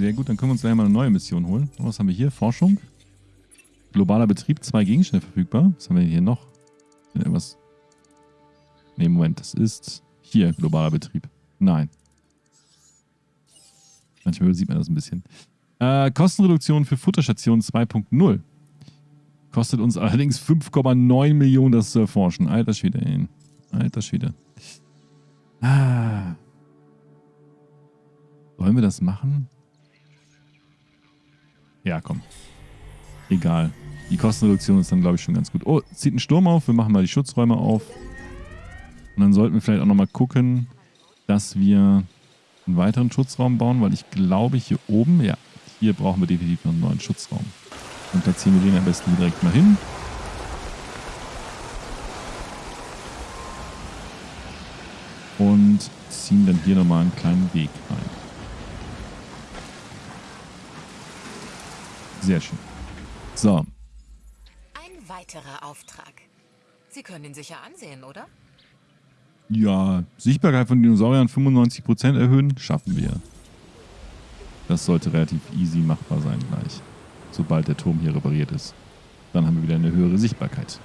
Sehr gut, dann können wir uns gleich mal eine neue Mission holen. Was haben wir hier? Forschung. Globaler Betrieb, zwei Gegenstände verfügbar. Was haben wir hier noch? Irgendwas. Ne, Moment, das ist hier globaler Betrieb. Nein. Manchmal sieht man das ein bisschen. Äh, Kostenreduktion für Futterstation 2.0. Kostet uns allerdings 5,9 Millionen, das zu erforschen. Alter Schwede, ey. Alter Schwede. Ah. Wollen wir das machen? Ja, komm. Egal. Die Kostenreduktion ist dann, glaube ich, schon ganz gut. Oh, zieht ein Sturm auf. Wir machen mal die Schutzräume auf. Und dann sollten wir vielleicht auch nochmal gucken, dass wir einen weiteren Schutzraum bauen, weil ich glaube, hier oben, ja, hier brauchen wir definitiv noch einen neuen Schutzraum. Und da ziehen wir den am besten direkt mal hin. Und ziehen dann hier nochmal einen kleinen Weg rein. Sehr schön. So. Ein weiterer Auftrag. Sie können ihn sicher ansehen, oder? Ja, Sichtbarkeit von Dinosauriern 95% erhöhen, schaffen wir. Das sollte relativ easy machbar sein gleich. Sobald der Turm hier repariert ist. Dann haben wir wieder eine höhere Sichtbarkeit.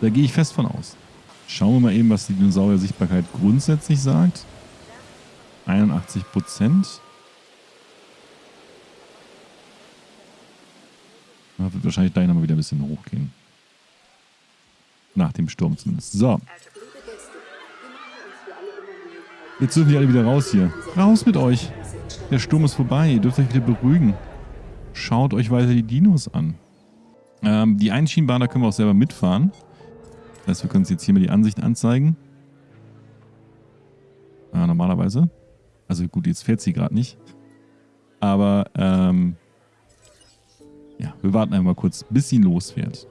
Da gehe ich fest von aus. Schauen wir mal eben, was die Dinosaurier-Sichtbarkeit grundsätzlich sagt. 81 Da wird wahrscheinlich gleich nochmal wieder ein bisschen hochgehen. Nach dem Sturm zumindest. So. Jetzt dürfen die alle wieder raus hier. Raus mit euch. Der Sturm ist vorbei. Ihr dürft euch wieder beruhigen. Schaut euch weiter die Dinos an. Ähm, die Einschienenbahn, da können wir auch selber mitfahren. Das heißt, wir können uns jetzt hier mal die Ansicht anzeigen. Ja, normalerweise. Also gut, jetzt fährt sie gerade nicht. Aber ähm, ja, wir warten einmal kurz, bis sie losfährt.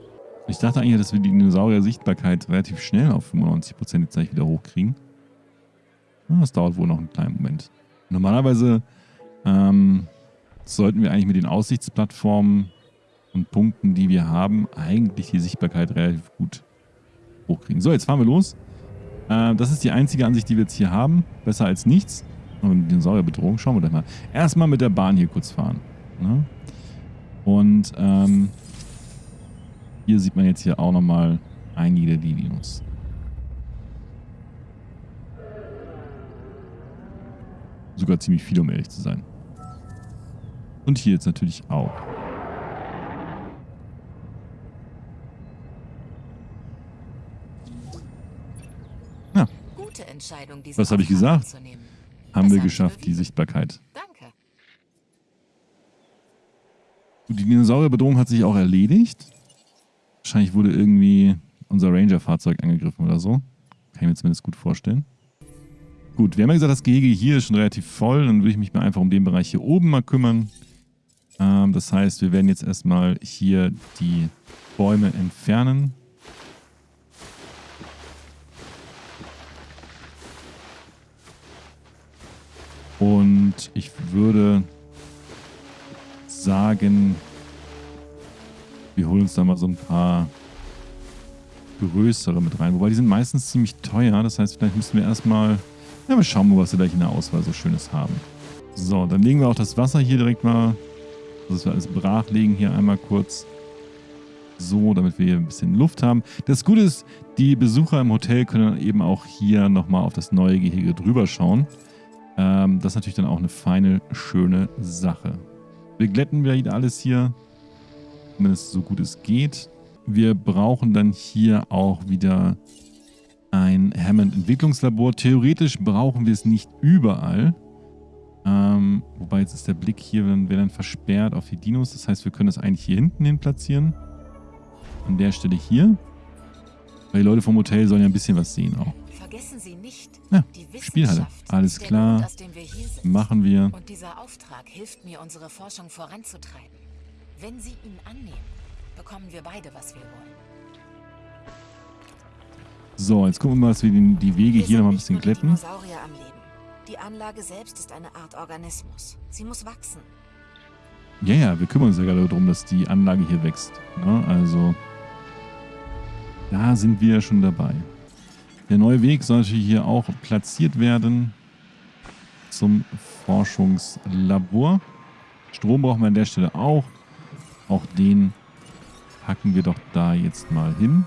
Ich dachte eigentlich, dass wir die Dinosaurier-Sichtbarkeit relativ schnell auf 95% jetzt gleich wieder hochkriegen. Das dauert wohl noch einen kleinen Moment. Normalerweise ähm, sollten wir eigentlich mit den Aussichtsplattformen und Punkten, die wir haben, eigentlich die Sichtbarkeit relativ gut hochkriegen. So, jetzt fahren wir los. Äh, das ist die einzige Ansicht, die wir jetzt hier haben. Besser als nichts. Und Dinosaurierbedrohung, schauen wir doch mal. Erstmal mit der Bahn hier kurz fahren. Ne? Und ähm, hier sieht man jetzt hier auch nochmal einige Dinos. Sogar ziemlich viel, um ehrlich zu sein. Und hier jetzt natürlich auch. Ja. Was habe ich gesagt? Haben wir geschafft, die Sichtbarkeit. Danke. Die Dinosaurierbedrohung hat sich auch erledigt. Wahrscheinlich wurde irgendwie unser Ranger-Fahrzeug angegriffen oder so. Kann ich mir zumindest gut vorstellen. Gut, wir haben ja gesagt, das Gehege hier ist schon relativ voll. Dann würde ich mich mal einfach um den Bereich hier oben mal kümmern. Ähm, das heißt, wir werden jetzt erstmal hier die Bäume entfernen. Und ich würde sagen, wir holen uns da mal so ein paar größere mit rein. Wobei die sind meistens ziemlich teuer. Das heißt, vielleicht müssen wir erstmal... Ja, wir schauen mal, was wir gleich in der Auswahl so Schönes haben. So, dann legen wir auch das Wasser hier direkt mal... dass wir alles brach legen hier einmal kurz. So, damit wir hier ein bisschen Luft haben. Das Gute ist, die Besucher im Hotel können eben auch hier nochmal auf das neue Gehege drüber schauen. Ähm, das ist natürlich dann auch eine feine, schöne Sache. Wir glätten wieder alles hier, zumindest so gut es geht. Wir brauchen dann hier auch wieder ein Hammond-Entwicklungslabor. Theoretisch brauchen wir es nicht überall. Ähm, wobei jetzt ist der Blick hier, wäre dann versperrt auf die Dinos. Das heißt, wir können das eigentlich hier hinten hin platzieren. An der Stelle hier. Weil die Leute vom Hotel sollen ja ein bisschen was sehen auch. Vergessen Sie nicht, ja, Spielhalle. Alles klar. Grund, wir Machen wir. Und dieser Auftrag hilft mir, unsere Forschung voranzutreiben. Wenn Sie ihn annehmen, bekommen wir beide, was wir wollen. So, jetzt gucken wir mal, dass wir die, die Wege wir hier noch mal ein bisschen glätten. Dinosaurier am Leben. Die Anlage selbst ist eine Art Organismus. Sie muss wachsen. Ja, ja, wir kümmern uns ja gerade darum, dass die Anlage hier wächst. Ne? Also, Da sind wir schon dabei. Der neue Weg soll natürlich hier auch platziert werden zum Forschungslabor. Strom brauchen wir an der Stelle auch. Auch den packen wir doch da jetzt mal hin.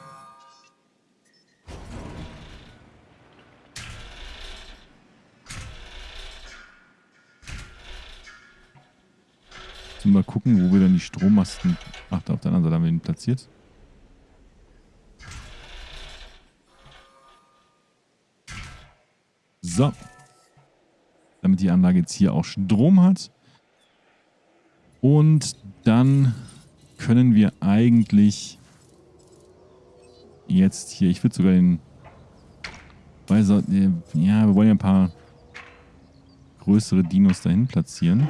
Mal gucken, wo wir dann die Strommasten... Ach, da auf der anderen Seite haben wir ihn platziert. So. Damit die Anlage jetzt hier auch Strom hat. Und dann können wir eigentlich jetzt hier, ich würde sogar den, weiß, ja, wir wollen ja ein paar größere Dinos dahin platzieren.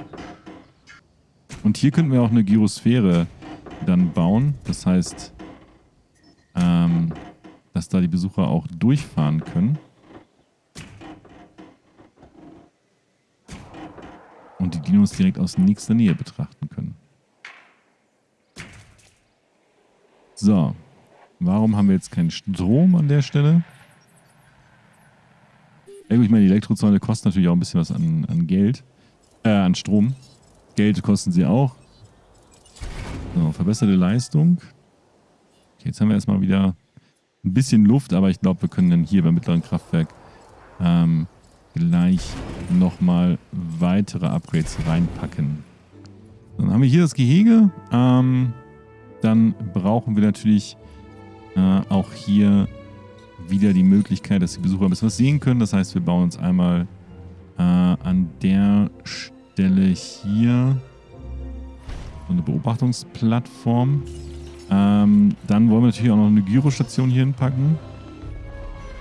Und hier könnten wir auch eine Gyrosphäre dann bauen. Das heißt, ähm, dass da die Besucher auch durchfahren können. Und die Dinos direkt aus nächster Nähe betrachten können. So. Warum haben wir jetzt keinen Strom an der Stelle? Ich meine, die Elektrozäune kosten natürlich auch ein bisschen was an, an Geld. Äh, an Strom. Geld kosten sie auch. So, verbesserte Leistung. Okay, jetzt haben wir erstmal wieder ein bisschen Luft, aber ich glaube, wir können dann hier beim mittleren Kraftwerk ähm, gleich nochmal weitere Upgrades reinpacken. Dann haben wir hier das Gehege. Ähm, dann brauchen wir natürlich äh, auch hier wieder die Möglichkeit, dass die Besucher ein bisschen was sehen können. Das heißt, wir bauen uns einmal äh, an der Stelle hier so eine Beobachtungsplattform. Ähm, dann wollen wir natürlich auch noch eine Gyrostation hier hinpacken.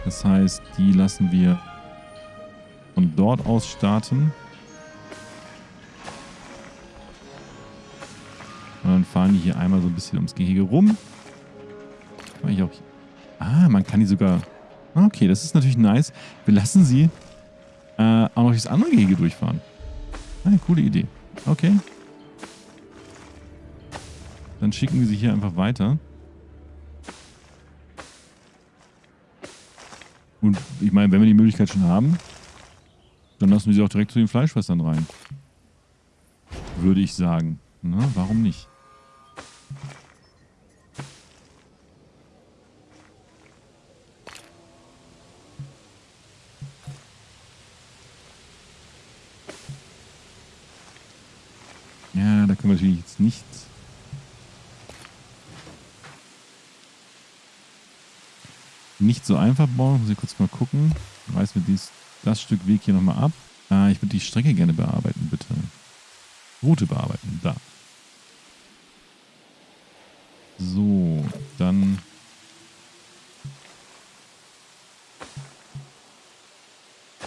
Das heißt, die lassen wir von dort aus starten. Und dann fahren die hier einmal so ein bisschen ums Gehege rum. Ich auch ah, man kann die sogar... Okay, das ist natürlich nice. Wir lassen sie äh, auch noch das andere Gehege durchfahren. Eine coole Idee. Okay. Dann schicken wir sie hier einfach weiter. Und ich meine, wenn wir die Möglichkeit schon haben, dann lassen wir sie auch direkt zu den Fleischfressern rein. Würde ich sagen. Na, warum nicht? Ja, da können wir natürlich jetzt nicht nicht so einfach bauen. Muss ich kurz mal gucken. Reißen wir dies, das Stück Weg hier nochmal ab. Äh, ich würde die Strecke gerne bearbeiten, bitte. Route bearbeiten, da. So, dann...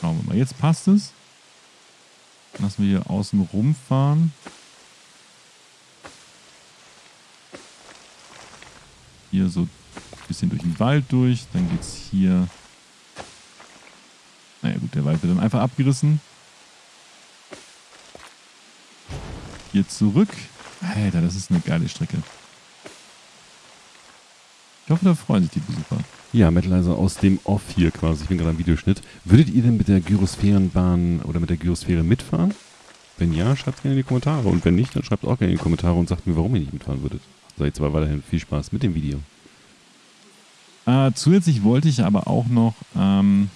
Schauen wir mal. Jetzt passt es. Lassen wir hier außen rumfahren. Hier so bisschen durch den Wald durch. Dann geht es hier... Naja gut, der Wald wird dann einfach abgerissen. Hier zurück. Alter, das ist eine geile Strecke. Ich hoffe, da freuen sich die Besucher. Ja, Metal also aus dem Off hier quasi. Ich bin gerade am Videoschnitt. Würdet ihr denn mit der Gyrosphärenbahn oder mit der Gyrosphäre mitfahren? Wenn ja, schreibt es gerne in die Kommentare. Und wenn nicht, dann schreibt auch gerne in die Kommentare und sagt mir, warum ihr nicht mitfahren würdet. So, jetzt aber weiterhin viel Spaß mit dem Video. Äh, zusätzlich wollte ich aber auch noch ähm,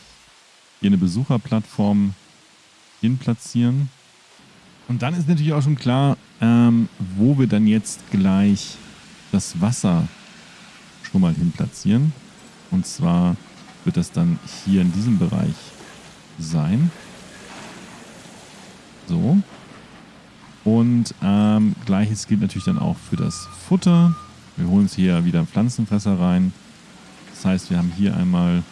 hier eine Besucherplattform hin platzieren. Und dann ist natürlich auch schon klar, ähm, wo wir dann jetzt gleich das Wasser schon mal hin platzieren. Und zwar wird das dann hier in diesem Bereich sein. So. Und ähm, gleiches gilt natürlich dann auch für das Futter. Wir holen uns hier wieder Pflanzenfresser rein. Das heißt, wir haben hier einmal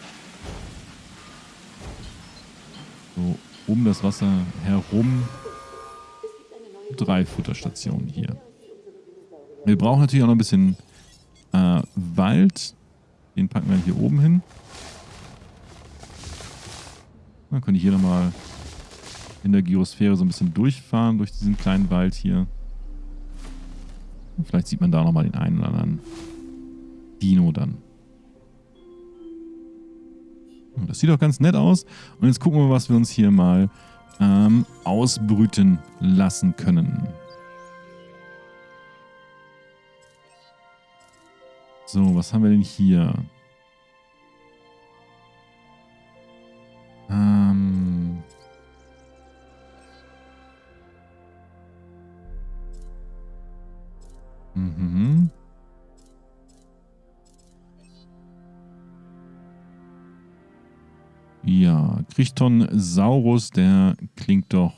so um das Wasser herum drei Futterstationen hier. Wir brauchen natürlich auch noch ein bisschen äh, Wald. Den packen wir hier oben hin. Dann können die hier nochmal in der Gyosphäre so ein bisschen durchfahren durch diesen kleinen Wald hier. Und vielleicht sieht man da nochmal den einen oder anderen Dino dann. Das sieht doch ganz nett aus. Und jetzt gucken wir, was wir uns hier mal ähm, ausbrüten lassen können. So, was haben wir denn hier? Ja, Krichton Saurus, der klingt doch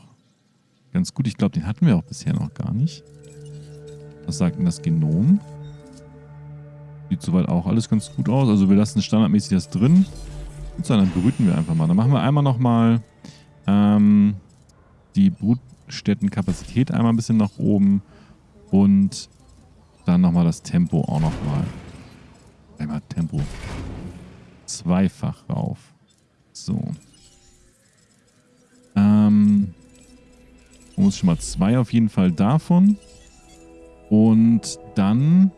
ganz gut. Ich glaube, den hatten wir auch bisher noch gar nicht. Was sagt denn das Genom? Sieht soweit auch alles ganz gut aus. Also wir lassen standardmäßig das drin. Und dann brüten wir einfach mal. Dann machen wir einmal nochmal ähm, die Brutstättenkapazität einmal ein bisschen nach oben. Und dann nochmal das Tempo auch nochmal. Einmal Tempo. Zweifach rauf. So. Muss schon mal zwei auf jeden Fall davon. Und dann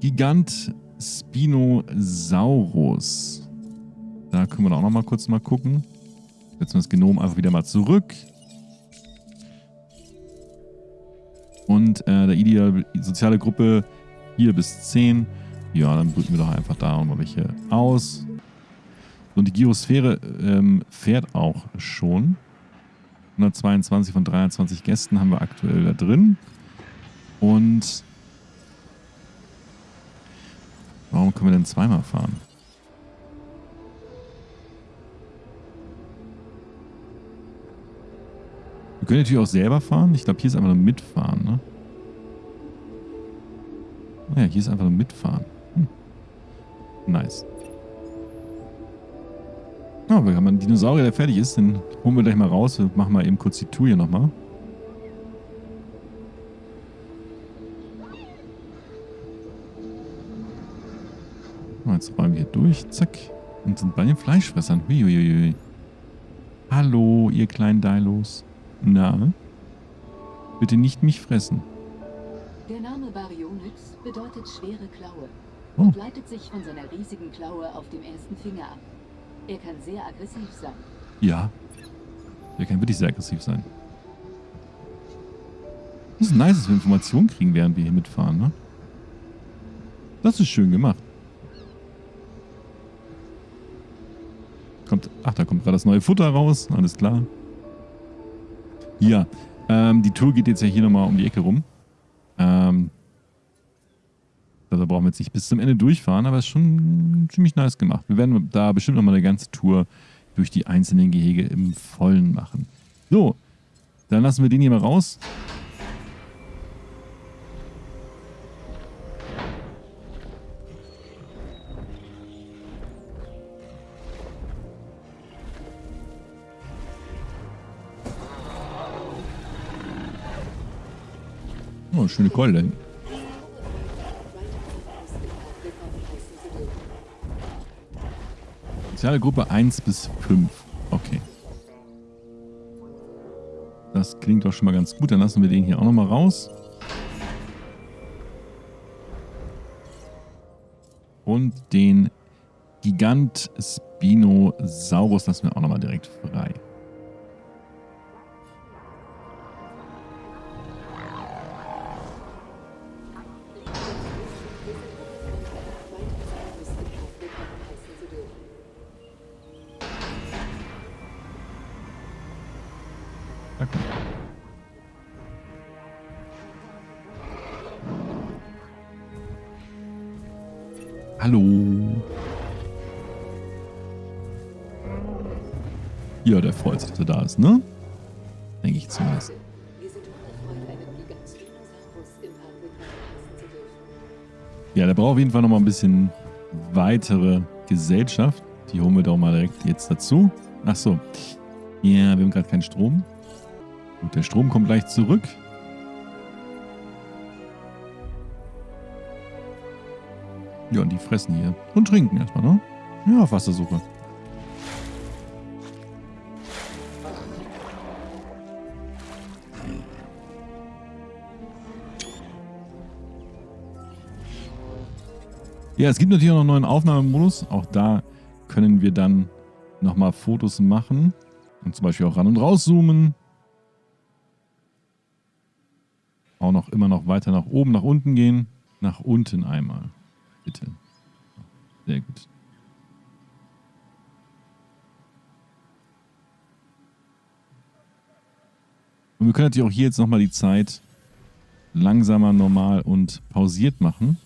Gigant Spinosaurus. Da können wir auch noch mal kurz mal gucken. Setzen wir das Genom einfach wieder mal zurück. Und äh, der ideale soziale Gruppe 4 bis 10. Ja, dann brüten wir doch einfach da mal welche aus. Und die Gyosphäre ähm, fährt auch schon. 122 von 23 Gästen haben wir aktuell da drin. Und warum können wir denn zweimal fahren? Wir können natürlich auch selber fahren. Ich glaube, hier ist einfach nur mitfahren, ne? Naja, hier ist einfach nur mitfahren. Hm. Nice. Ja, wir haben einen Dinosaurier, der fertig ist. Den holen wir gleich mal raus. Wir machen mal eben kurz die Tour hier nochmal. Jetzt räumen wir hier durch. Zack. Und sind bei den Fleischfressern. Huiuiui. Hallo, ihr kleinen Dilos. Na? Bitte nicht mich fressen. Der Name Baryonyx bedeutet schwere Klaue Oh. und leitet sich von seiner riesigen Klaue auf dem ersten Finger ab. Er kann sehr aggressiv sein. Ja. Der kann wirklich sehr aggressiv sein. Das ist nice, dass wir Informationen kriegen, während wir hier mitfahren, ne? Das ist schön gemacht. Kommt, ach, da kommt gerade das neue Futter raus. Alles klar. Ja, ähm, die Tour geht jetzt ja hier nochmal um die Ecke rum. Ähm, also brauchen wir jetzt nicht bis zum Ende durchfahren, aber es ist schon ziemlich nice gemacht. Wir werden da bestimmt nochmal eine ganze Tour durch die einzelnen Gehege im Vollen machen. So, dann lassen wir den hier mal raus. Oh, schöne Keule. Soziale Gruppe 1 bis 5. Okay. Das klingt doch schon mal ganz gut. Dann lassen wir den hier auch nochmal raus. Und den Gigant Spinosaurus lassen wir auch nochmal direkt frei. Hallo. Ja, der freut sich, dass er da ist, ne? Denke ich zumindest. Ja, der braucht auf jeden Fall noch mal ein bisschen weitere Gesellschaft. Die holen wir doch mal direkt jetzt dazu. Ach so. Ja, wir haben gerade keinen Strom. Gut, der Strom kommt gleich zurück. Ja, und die fressen hier. Und trinken erstmal, ne? Ja, auf Wassersuche. Ja, es gibt natürlich auch noch einen neuen Aufnahmemodus. Auch da können wir dann nochmal Fotos machen und zum Beispiel auch ran und rauszoomen. Auch noch immer noch weiter nach oben, nach unten gehen. Nach unten einmal. Bitte. Sehr gut. Und wir können natürlich auch hier jetzt nochmal die Zeit langsamer, normal und pausiert machen.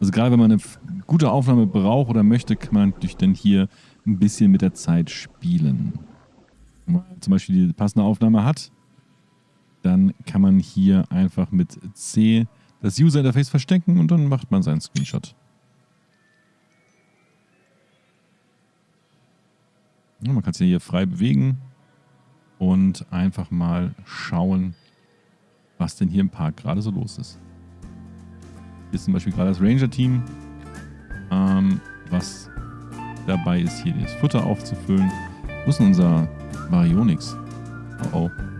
Also gerade wenn man eine gute Aufnahme braucht oder möchte, kann man natürlich dann hier ein bisschen mit der Zeit spielen. Wenn man zum Beispiel die passende Aufnahme hat, dann kann man hier einfach mit C das User Interface verstecken und dann macht man seinen Screenshot. Ja, man kann es hier frei bewegen und einfach mal schauen, was denn hier im Park gerade so los ist. Hier ist zum Beispiel gerade das Ranger-Team, ähm, was dabei ist, hier das Futter aufzufüllen. Wo ist denn unser Baryonyx? Oh oh.